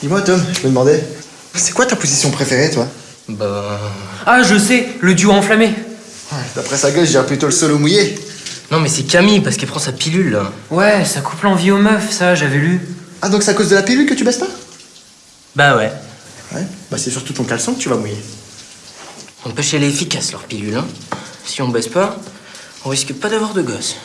Dis-moi, Tom, je me demandais, c'est quoi ta position préférée, toi? Bah... Ah, je sais, le duo enflammé. D'après sa gueule, je dirais plutôt le solo mouillé. Non mais c'est Camille, parce qu'elle prend sa pilule, là. Ouais, ça coupe l'envie aux meufs, ça, j'avais lu. Ah, donc c'est à cause de la pilule que tu baisses pas? Bah ouais. Ouais, bah c'est surtout ton caleçon que tu vas mouiller. On peut chez les efficaces, leur pilule, hein. Si on baisse pas, on risque pas d'avoir de gosses.